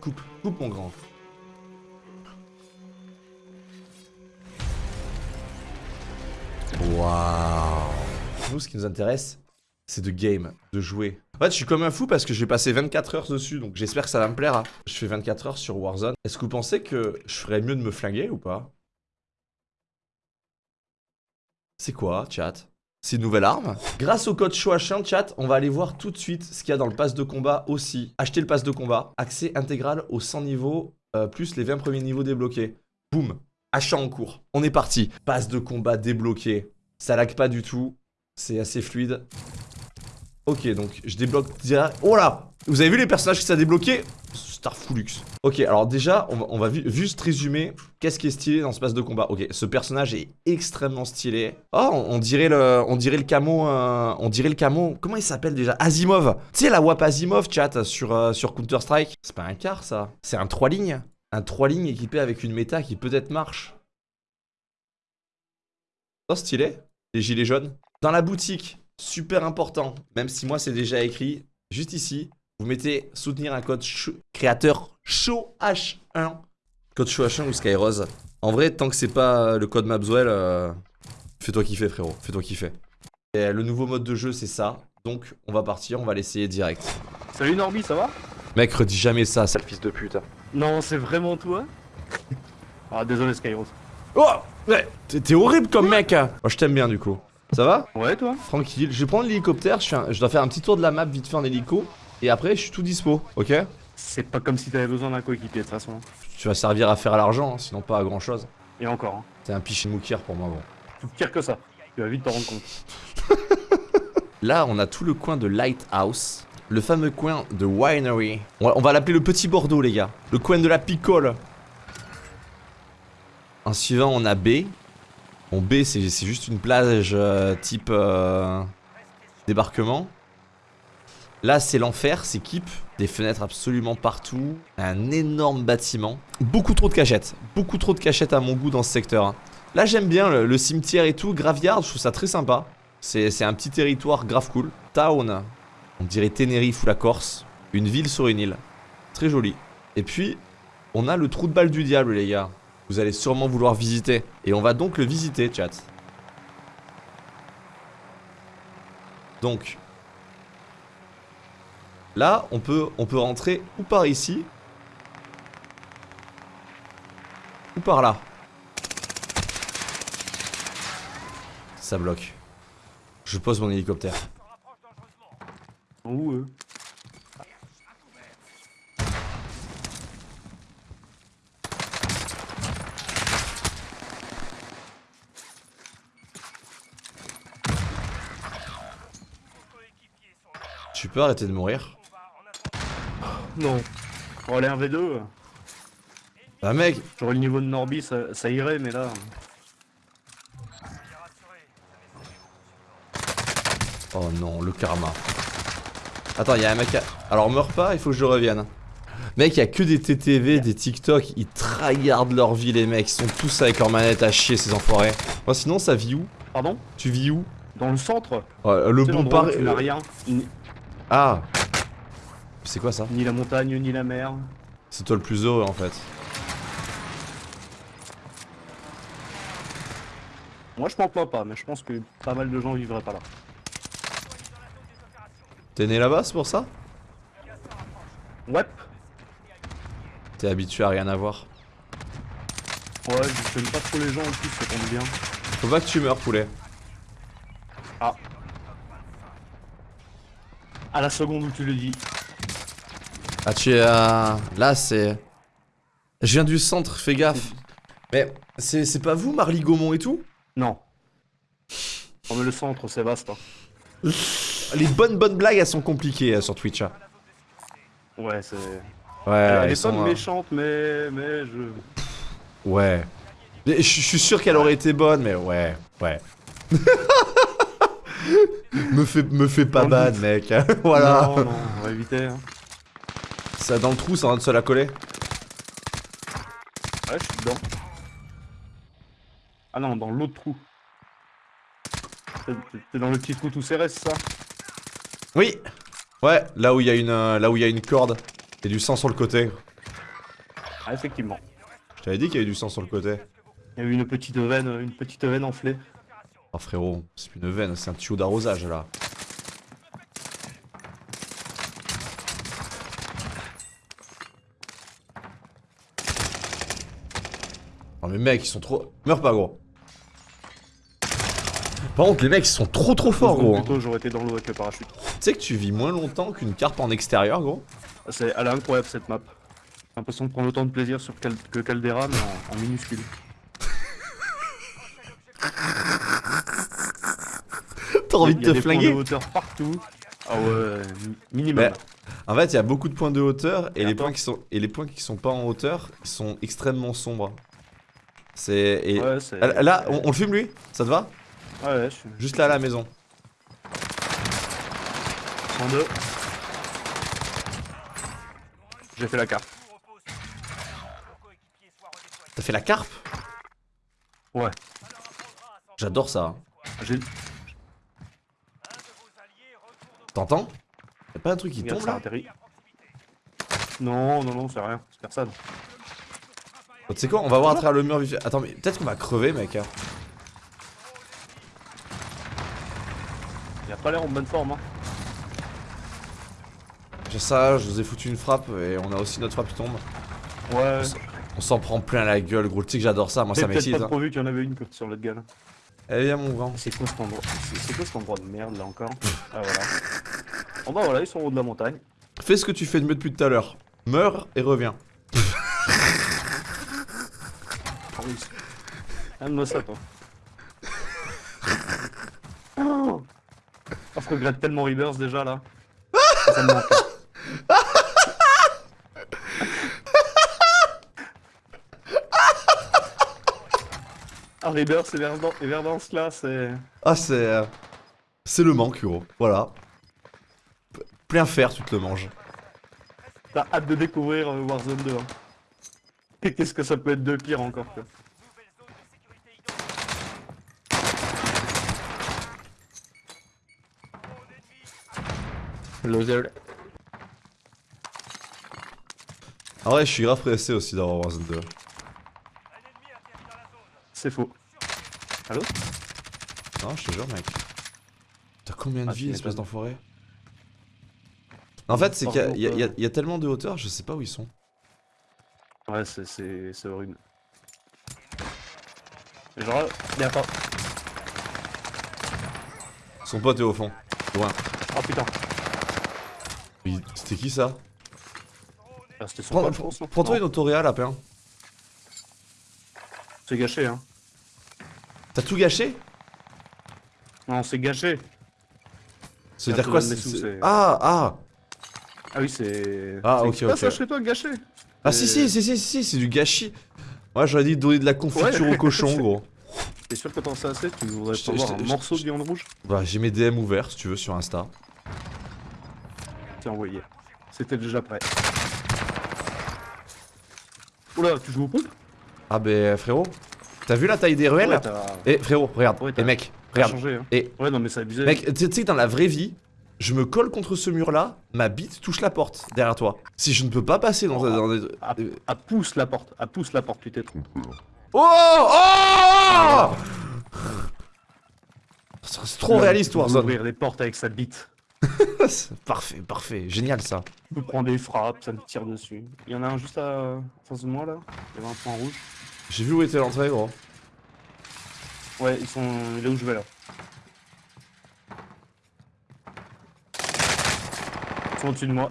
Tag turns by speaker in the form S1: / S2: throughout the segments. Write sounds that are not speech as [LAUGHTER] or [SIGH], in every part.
S1: Coupe, coupe mon grand. Waouh. Nous, ce qui nous intéresse, c'est de game, de jouer. En fait, je suis comme un fou parce que j'ai passé 24 heures dessus, donc j'espère que ça va me plaire. hein. Je fais 24 heures sur Warzone. Est-ce que vous pensez que je ferais mieux de me flinguer ou pas? C'est quoi, chat? C'est une nouvelle arme Grâce au code Chouachin, chat, on va aller voir tout de suite ce qu'il y a dans le pass de combat aussi. Acheter le pass de combat, accès intégral aux 100 niveaux, euh, plus les 20 premiers niveaux débloqués. Boum Achat en cours. On est parti. Passe de combat débloqué. Ça lag pas du tout. C'est assez fluide. Ok, donc je débloque direct. Oh là Vous avez vu les personnages que ça a débloqué? Starfulux. Ok, alors déjà, on va, juste résumer qu'est-ce qui est stylé dans ce pass de combat. Ok, ce personnage est extrêmement stylé. Oh, on, dirait le, on dirait le camo, euh, on dirait le camo. Comment il s'appelle déjà? Asimov. Tu sais la WAP Asimov, chat, sur, euh, Counter Strike. C'est pas un quart, ça. C'est un 3 lignes. Un 3 lignes équipé avec une méta qui peut-être marche. Oh, stylé. Les gilets jaunes. Dans la boutique, super important, même si moi c'est déjà écrit, juste ici, vous mettez soutenir un code créateur chaud H1. Code chaud H1 ou Skyrose. En vrai, tant que c'est pas le code Mapswell, euh, fais-toi kiffer frérot, fais-toi kiffer. Et le nouveau mode de jeu c'est ça, donc on va partir, on va l'essayer direct.
S2: Salut Norby, ça va?
S1: Mec, redis jamais ça, sale fils de pute.
S2: Non, c'est vraiment toi? [LAUGHS] Ah, désolé Skyros.
S1: Oh ouais, T'es horrible comme mec hein. Moi je t'aime bien du coup. Ça va?
S2: Ouais, toi
S1: Tranquille, je vais prendre l'hélicoptère, je, un- je dois faire un petit tour de la map vite fait en hélico, et après je suis tout dispo, ok?
S2: C'est pas comme si t'avais besoin d'un coéquipier de toute façon.
S1: Tu vas servir à faire l'argent, hein, sinon pas à grand chose.
S2: Et encore, hein.
S1: T'es un piché moukir pour moi, bon.
S2: Tout pire que ça. Tu vas vite t'en rendre compte. [LAUGHS]
S1: Là, on a tout le coin de Lighthouse, le fameux coin de Winery. On va, l'appeler le petit Bordeaux, les gars. Le coin de la picole. En suivant, on a B. Bon, B, c'est c'est juste une plage euh, type euh, débarquement. Là, c'est l'enfer, c'est Keep. Des fenêtres absolument partout. Un énorme bâtiment. Beaucoup trop de cachettes. Beaucoup trop de cachettes à mon goût dans ce secteur. hein. Là, j'aime bien le, cimetière et tout. Graveyard, je trouve ça très sympa. C'est c'est un petit territoire grave cool. Town, on dirait Tenerife ou la Corse. Une ville sur une île. Très joli. Et puis, on a le trou de balle du diable, les gars. Vous allez sûrement vouloir visiter. Et on va donc le visiter, chat. Donc, là, on peut, on peut rentrer ou par ici, ou par là. Ça bloque. Je pose mon hélicoptère. Tu peux arrêter de mourir?
S2: Non. Oh, aller un V2.
S1: Bah mec,
S2: J'aurais le niveau de Norby, ça, ça irait, mais là.
S1: Oh non, le karma. Attends, il y a un mec à... Alors meurs pas, il faut que je revienne. Mec, il y a que des TTV, des TikTok, ils tryhardent leur vie les mecs, ils sont tous avec leur manette à chier ces enfoirés. Moi sinon ça vit où?
S2: Pardon?
S1: Tu vis où?
S2: Dans le centre?
S1: Ouais, Le bon
S2: l'endroit où
S1: par...
S2: Tu n'as rien. Ni,
S1: Ah C'est quoi ça
S2: ni la montagne, ni la mer.
S1: C'est toi le plus heureux en fait.
S2: Moi, je m'en plains pas, mais je pense que pas mal de gens vivraient pas là.
S1: T'es né là-bas, c'est pour ça
S2: Ouais.
S1: T'es habitué à rien avoir.
S2: Ouais, je n'aime pas trop les gens en plus, ça tombe bien.
S1: Faut pas que tu meurs, poulet.
S2: Ah. À la seconde où tu le dis.
S1: Ah, tu es. Là, c'est... Je viens du centre, fais gaffe. Mais c'est pas vous, Marly Gaumont et tout?
S2: Non. Oh, mais le centre, c'est vaste. hein. [LAUGHS]
S1: Les bonnes bonnes blagues, elles sont compliquées euh, sur Twitch. hein.
S2: Ouais, c'est.
S1: Ouais,
S2: Elle est pas méchante, mais. Mais je.
S1: Ouais. Je suis sûr qu'elle aurait été bonne, mais ouais, ouais. [LAUGHS] me fais, me fais pas ban, mec. [LAUGHS] voilà.
S2: Non, non, on va éviter. Hein.
S1: Ça dans le trou, ça en train de se la coller.
S2: Ouais, je suis dedans. Ah non, dans l'autre trou. T'es- dans le petit trou tout serré, c'est ça?
S1: Oui. Ouais, là où il y a une, euh, là où il y a une corde et du sang sur le côté.
S2: Ah, effectivement.
S1: Je t'avais dit qu'il y avait du sang sur le côté.
S2: Il y a eu une petite veine, une petite veine enflée.
S1: Oh frérot, c'est plus une veine, c'est un tuyau d'arrosage là. Mais mec, ils sont trop... Meurs pas gros. Par contre, les mecs, ils sont trop trop forts gros. hein.
S2: j'aurais été dans l'eau avec le parachute.
S1: Tu sais que tu vis moins longtemps qu'une carpe en extérieur gros
S2: C'est, elle est incroyable cette map. J'ai l'impression de prendre autant de plaisir sur Cal- que Caldera, mais en, en minuscule. [LAUGHS]
S1: T'as envie
S2: Il y
S1: de
S2: a
S1: te
S2: des points
S1: flinguer
S2: de hauteur partout. Ah ouais, mi- minimum.
S1: En fait, il y a beaucoup de points de hauteur et
S2: Et
S1: les points qui sont et les points qui sont pas en hauteur, sont extrêmement sombres. C'est
S2: Ouais, c'est.
S1: là on, on le filme lui? Ça te va?
S2: Ouais, ouais, je suis.
S1: Juste là à la maison.
S2: 102. J'ai fait la carte.
S1: T'as fait la carpe?
S2: Ouais.
S1: J'adore ça. hein.
S2: J'ai.
S1: T'entends? Y'a pas un truc qui
S2: Regarde,
S1: tombe là?
S2: Non, non, non, c'est rien. C'est personne.
S1: Tu sais quoi On va voir à travers le mur. Attends, mais peut-être qu'on va crever, mec. hein.
S2: Il a pas l'air en bonne forme. Hein.
S1: J'ai ça, je vous ai foutu une frappe et on a aussi notre frappe qui tombe.
S2: Ouais.
S1: On s'en prend plein la gueule, gros. Tu sais que j'adore ça, moi ça
S2: J'ai
S1: m'excite.
S2: pas
S1: hein.
S2: trop vu qu'il y en avait une sur l'autre gars.
S1: Eh viens, mon grand.
S2: C'est quoi cet endroit C'est quoi cet endroit de merde là encore? Ah voilà. Oh bah voilà, ils sont au haut de la montagne.
S1: Fais ce que tu fais de mieux depuis tout à l'heure. Meurs et reviens.
S2: Ah oui. Aime-moi ça toi. Oh je regrette tellement Rebirth déjà là. [LAUGHS] Ça me manque. [LAUGHS] Ah Rebirth et Verdance, et Verdance là c'est...
S1: Ah, c'est. euh, C'est le manque, gros. Voilà. Plein fer, tu te le manges.
S2: T'as hâte de découvrir euh, Warzone 2 hein. Et qu'est-ce que ça peut être de pire encore quoi. Loser.
S1: Ah ouais, je suis grave pressé aussi d'avoir Warzone 2.
S2: C'est faux. Allô?
S1: Non, je te jure, mec. T'as combien de
S2: Ah, tu
S1: vie, espèce d'enfoiré? En fait, c'est qu'il y y a tellement de hauteur, je sais pas où ils sont.
S2: Ouais, c'est- c'est c'est horrible. Genre, il y a pas.
S1: Son pote est au fond. Loin.
S2: Oh putain,
S1: C'était qui ça?
S2: Ah, c'était son
S1: Prends-
S2: pote,
S1: Prends-toi une autoréa, lapin.
S2: C'est gâché, hein.
S1: T'as tout gâché?
S2: Non, c'est gâché.
S1: Ça veut
S2: Un
S1: dire
S2: peu
S1: quoi c'est- Ah, ah
S2: Ah oui, c'est.
S1: Ah, ok,
S2: c'est pas
S1: ok.
S2: ça chez toi, gâché?
S1: Ah si, si, si, si, si, c'est du gâchis. Moi, j'aurais dit de donner de la confiture au cochon, gros. [LAUGHS]
S2: T'es sûr que t'en sais assez? Tu voudrais
S1: te-
S2: avoir un morceau de viande rouge?
S1: Bah, j'ai mes DM ouverts, si tu veux, sur Insta.
S2: Tiens, envoyé. C'était déjà prêt. Oula, tu joues au pompe
S1: Ah, bah, frérot, t'as vu la taille des ruelles? Eh, frérot, regarde.
S2: Ouais,
S1: Eh, mec, regarde.
S2: changé, hein.
S1: Et-
S2: Ouais, non, mais c'est abusé.
S1: Mec, tu sais que dans la vraie vie, je me colle contre ce mur-là, ma bite touche la porte derrière toi. Si je ne peux pas passer dans, dans des...
S2: Ah, ah, pousse la porte, ah, pousse la porte, tu t'es trompé.
S1: Oh Oh C'est trop réaliste, Warzone.
S2: Ouvrir les portes avec sa bite. [LAUGHS]
S1: Parfait, parfait, génial ça.
S2: Je peux prendre des frappes, ça me tire dessus. Il y en a un juste à face de moi là. Il y avait un point rouge.
S1: J'ai vu où était l'entrée, gros.
S2: Ouais, ils sont. Il est où je vais là? Ils sont au-dessus de moi.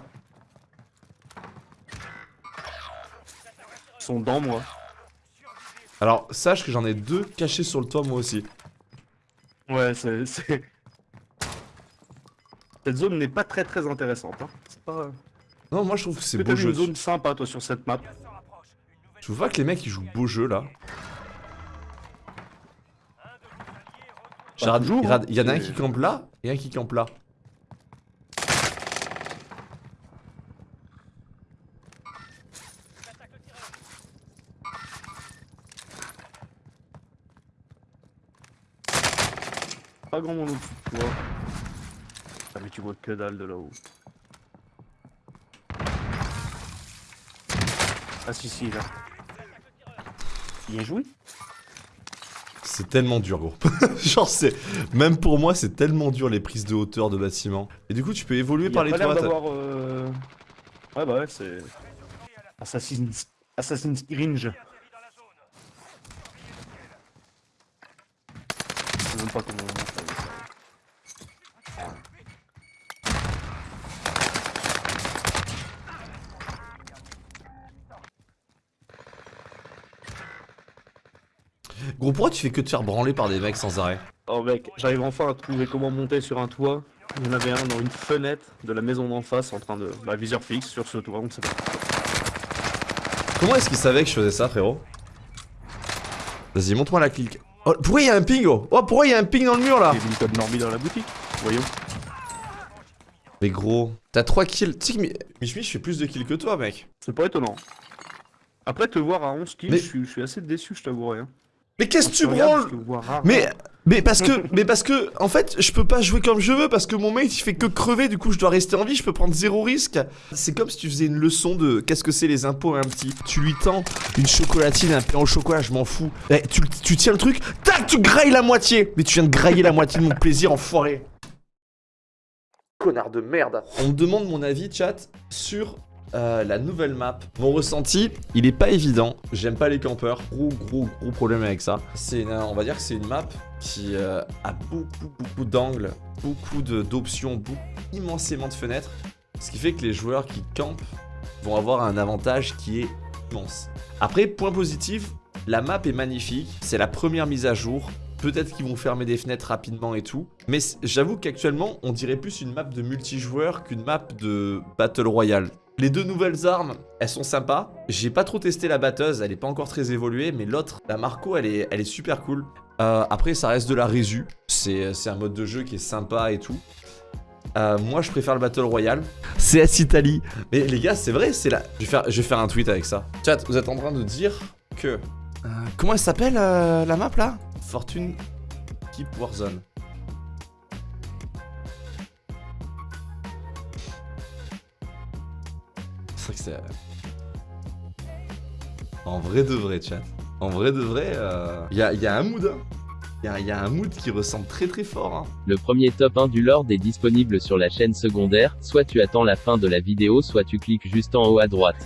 S2: Ils sont dans moi.
S1: Alors, sache que j'en ai deux cachés sur le toit, moi aussi.
S2: Ouais, c'est. Cette zone n'est pas très très intéressante. Hein. C'est pas.
S1: Non, moi je trouve que c'est beau jeu.
S2: une zone sympa toi sur cette map
S1: Je trouve pas que les mecs ils jouent beau jeu là. Genre,
S2: toujours,
S1: il y en a-
S2: hein.
S1: il y en a un qui campe là et un qui campe là.
S2: Pas grand monde au-dessus de toi. Ah mais tu vois que dalle de là-haut. Ah si si là. Bien joué.
S1: C'est tellement dur, gros. [LAUGHS] Genre, c'est. Même pour moi, c'est tellement dur les prises de hauteur de bâtiments. Et du coup, tu peux évoluer
S2: Il
S1: par les toits.
S2: euh... Ouais bah ouais c'est... Assassin's... Assassin's Cringe. Je sais même pas comment on appelle ça.
S1: Gros, pourquoi tu fais que te faire branler par des mecs sans arrêt
S2: Oh mec, j'arrive enfin à trouver comment monter sur un toit. Il y en avait un dans une fenêtre de la maison d'en face en train de... Bah viseur fixe sur ce toit, on ne sait pas.
S1: Comment est-ce qu'il savait que je faisais ça, frérot Vas-y, montre-moi la clique. Oh, pourquoi il y a un ping, oh Oh, pourquoi il y a un ping dans le mur là
S2: Il y avait une code normie dans la boutique, voyons.
S1: Mais gros, t'as 3 kills. Tu sais que Mich fait plus de kills que toi, mec.
S2: C'est pas étonnant. Après te voir à 11 kills,
S1: Mais-
S2: je, suis, je suis assez déçu, je t'avouerai. Hein.
S1: Mais qu'est-ce que tu branles. Mais, mais parce que, mais parce que, en fait, je peux pas jouer comme je veux parce que mon mate il fait que crever, du coup je dois rester en vie, je peux prendre zéro risque. C'est comme si tu faisais une leçon de qu'est-ce que c'est les impôts à un petit. Tu lui tends une chocolatine, un pain au chocolat, je m'en fous. Eh, tu, tu tiens le truc, tac, tu grailles la moitié. Mais tu viens de grailler la moitié de mon plaisir, enfoiré. Connard de merde. On me demande mon avis, chat, sur euh, la nouvelle map. Mon ressenti, il est pas évident. J'aime pas les campeurs. Gros, gros, gros problème avec ça. C'est, on va dire que c'est une map qui euh, a beaucoup, beaucoup d'angles, beaucoup d'options, immensément de fenêtres. Ce qui fait que les joueurs qui campent vont avoir un avantage qui est immense. Après, point positif, la map est magnifique. C'est la première mise à jour. Peut-être qu'ils vont fermer des fenêtres rapidement et tout. Mais j'avoue qu'actuellement, on dirait plus une map de multijoueur qu'une map de Battle Royale. Les deux nouvelles armes, elles sont sympas. J'ai pas trop testé la batteuse, elle est pas encore très évoluée, mais l'autre, la Marco, elle est, elle est super cool. Euh, après, ça reste de la résu. C'est un mode de jeu qui est sympa et tout. Euh, moi, je préfère le Battle Royale. CS Italie. Mais les gars, c'est vrai, c'est là. Je vais, faire, je vais faire un tweet avec ça. Chat, vous êtes en train de dire que. Euh, comment elle s'appelle la map là? Fortune Keep Warzone. Euh, En vrai de vrai, chat. En vrai de vrai, il y, a, y a un mood. Il y a, y a un mood qui ressemble très très fort. hein.
S3: Le premier top 1 du Lord est disponible sur la chaîne secondaire, soit tu attends la fin de la vidéo soit tu cliques juste en haut à droite.